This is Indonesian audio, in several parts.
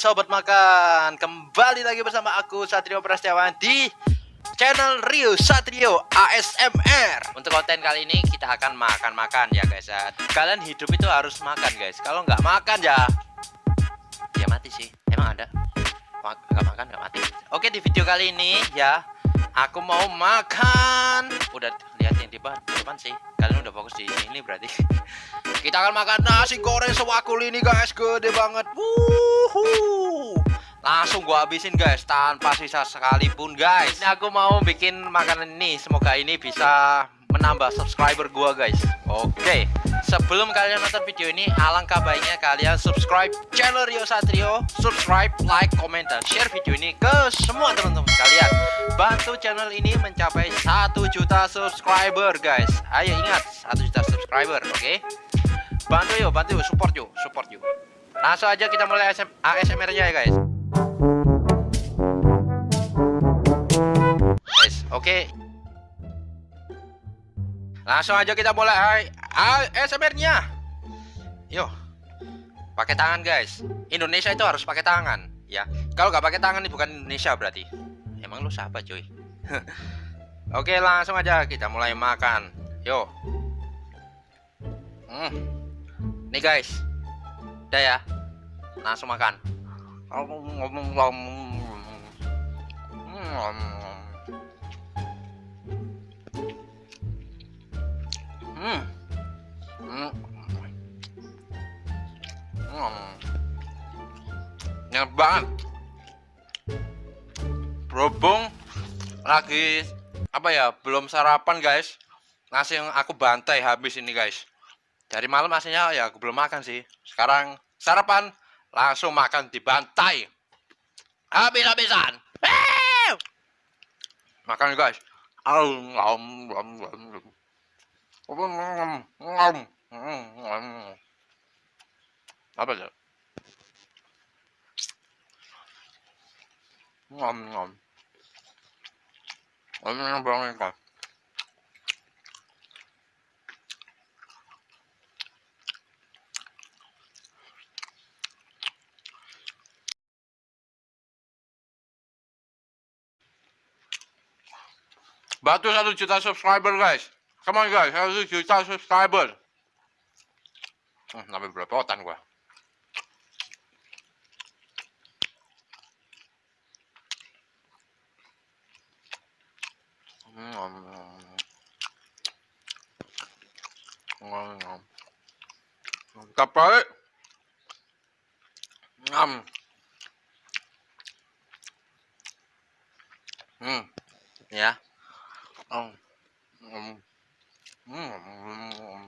sobat makan. Kembali lagi bersama aku Satrio Prasetyawan di channel Rio Satrio ASMR Untuk konten kali ini kita akan makan-makan ya guys ya. Kalian hidup itu harus makan guys. Kalau nggak makan ya Ya mati sih. Emang ada? Nggak makan nggak mati. Oke di video kali ini ya Aku mau makan Udah lihat yang di depan sih. Kalian udah fokus di sini berarti. Kita akan makan nasi goreng sewakul ini guys. Gede banget. Wuhu. Langsung gua habisin guys Tanpa sisa sekalipun guys. Ini aku mau bikin makanan ini. Semoga ini bisa menambah subscriber gua guys. Oke Sebelum kalian nonton video ini Alangkah baiknya kalian subscribe channel Rio Satrio Subscribe, like, komen, dan share video ini ke semua teman-teman kalian. Bantu channel ini mencapai 1 juta subscriber guys. Ayo ingat 1 juta subscriber oke? Okay? bantu yuk bantu yuk support yuk support yuk. Langsung aja kita mulai ASMR nya ya guys. Guys oke? Okay. langsung aja kita mulai ASMR nya yuk pakai tangan guys Indonesia itu harus pakai tangan ya kalau nggak pakai tangan ini bukan Indonesia berarti emang lu siapa cuy Oke langsung aja kita mulai makan yuk hmm. Nih guys. Udah ya. Langsung makan. Hmm. Hmm. Enak banget. Berhubung lagi apa ya belum sarapan guys nasi yang aku bantai habis ini guys dari malam aslinya ya aku belum makan sih. Sekarang sarapan langsung makan di bantai. Habis-habisan. Makan guys. Apa ya? Batu satu juta subscriber guys. Come on guys, satu juta subscriber. Hmm, berapa belepotan gua. Mantap balik. Ngam. Hmm. Ya. Oh. Mm. Mm.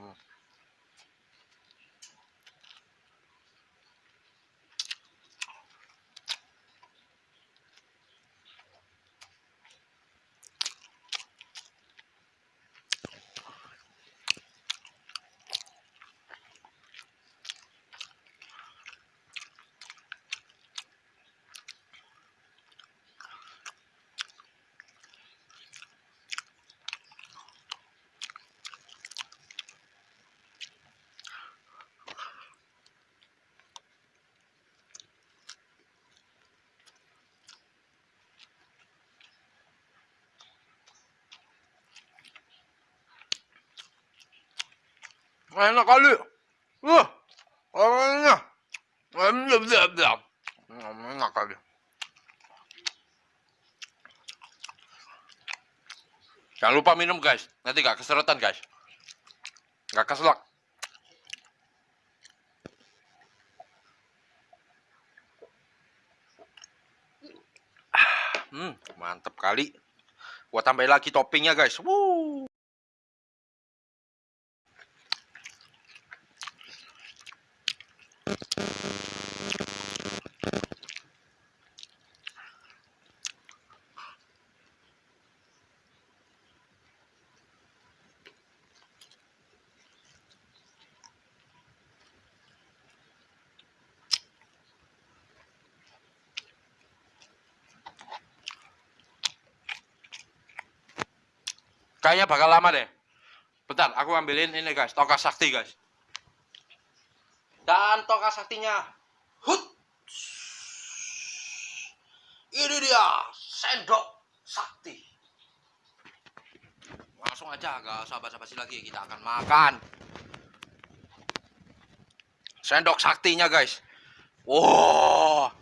Enak kali. Wah orangnya. Enak kali. Jangan lupa minum guys. Nanti gak keseretan guys. Gak keselak. Hmm mantep kali. Gua tambahin lagi toppingnya guys. Woo. Kayaknya bakal lama deh. Bentar, aku ambilin ini guys, toka sakti guys. Dan toka saktinya. Hut. Ini dia sendok sakti. Langsung aja gak usah basa-basi lagi kita akan makan. Sendok saktinya guys. Wow.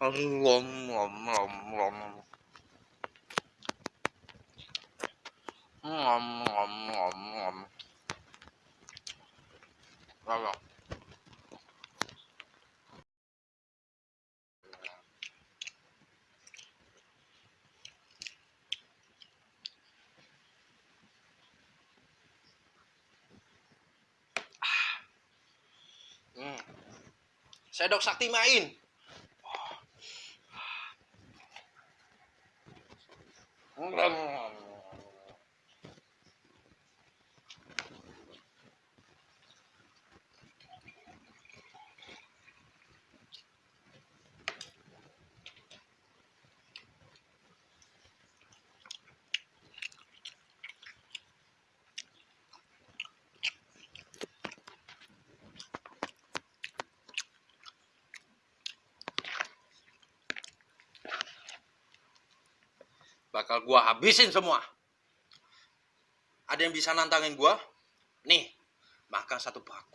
Lom, lom, lom, lom. Ngom, ngom, ngom, ngom. Lalu. Hmm. Sendok sakti main. Bakal gua habisin semua. Ada yang bisa nantangin gua? Nih, makan satu bakul.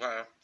Wow.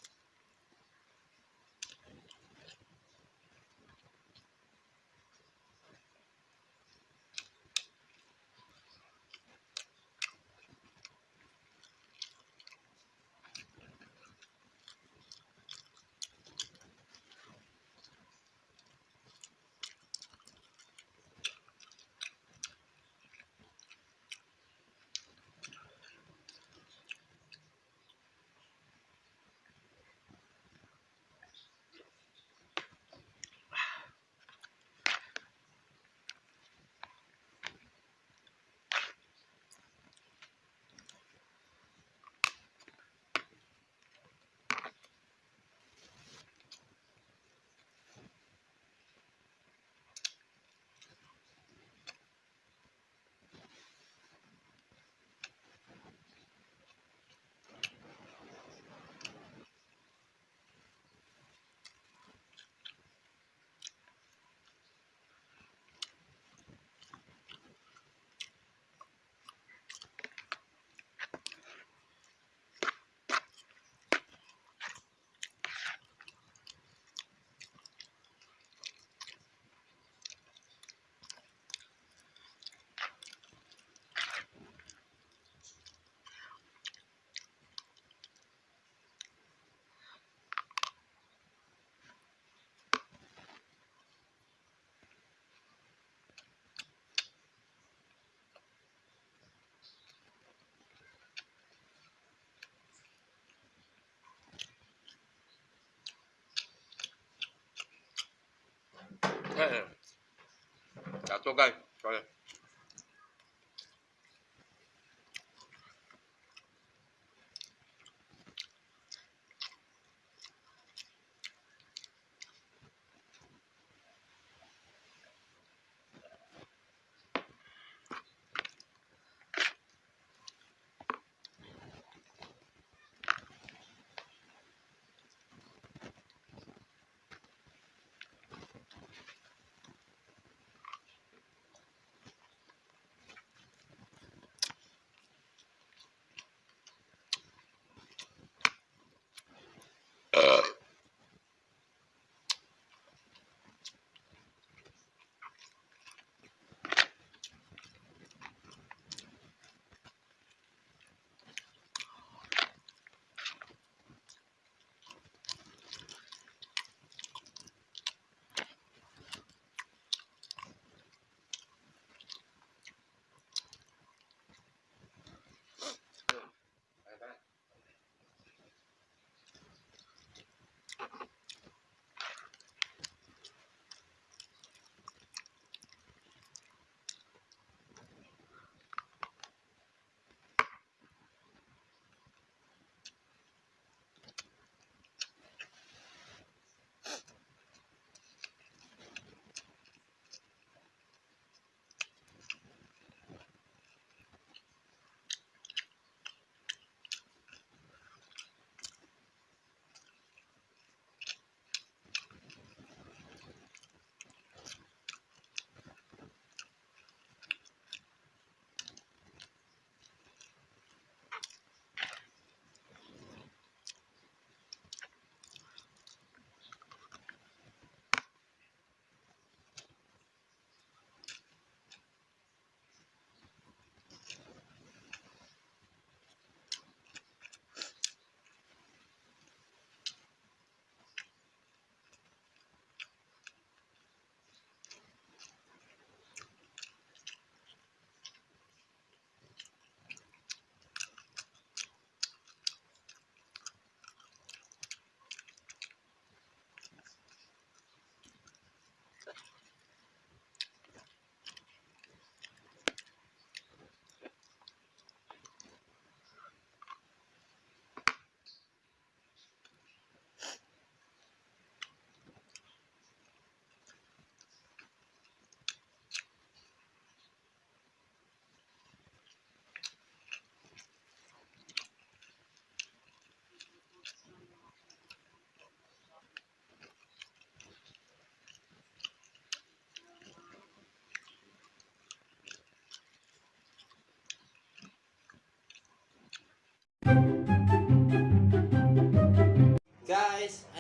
ok.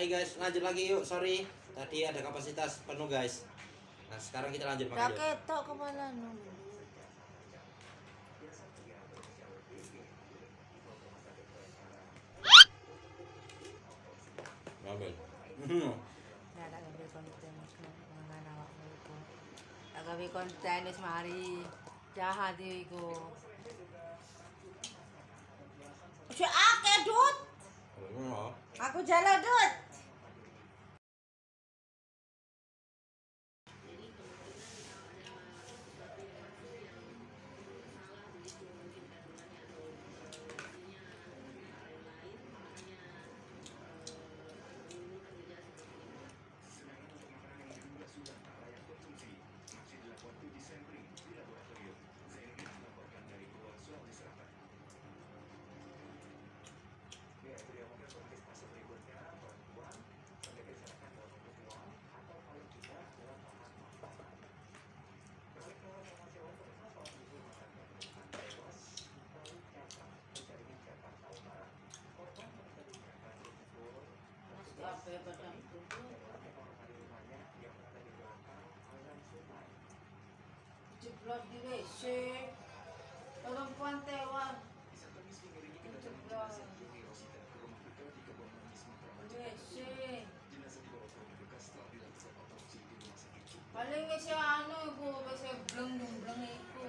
Tuh guys lanjut lagi yuk sorry tadi ada kapasitas penuh guys nah sekarang kita lanjut Gak makan yuk ketok kepala nu. ngambil Nah, tak gawe konten mengenai awakmu iku. Tak gawe konten wis mari jahat iku. Ojo akeh, Dut. Aku jalan, Dut. Jeblok di WC. Perempuan tewas. Jeblok. Di WC. Paling wis anu iku wis bleng-bleng iku.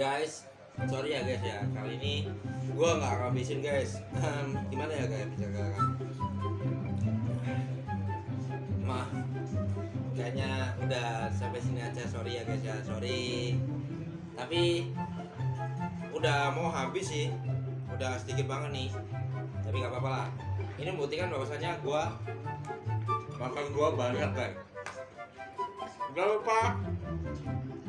Guys sorry ya guys ya kali ini gua nggak akan habisin guys gimana ya guys bisa kan? Maaf kayaknya udah sampai sini aja sorry ya guys ya sorry. Tapi udah mau habis sih udah sedikit banget nih tapi nggak apa-apa lah. Ini membuktikan bahwasanya gua makan gua banyak guys. Lupa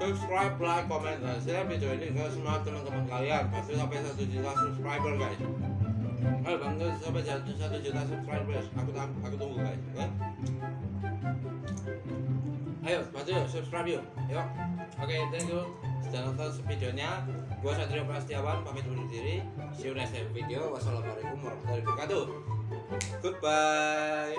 subscribe, like, comment, dan share video ini ke semua teman-teman kalian. Pasti sampai satu juta subscriber guys. Ayo bantu sampai satu satu juta subscribers. Aku aku tunggu guys oke ayo bantu yuk subscribe yuk. Yuk. Oke thank you. Sudah nonton videonya. Gua Satrio Prastiawan pamit undur diri. See you next video. Wassalamualaikum warahmatullahi wabarakatuh. Goodbye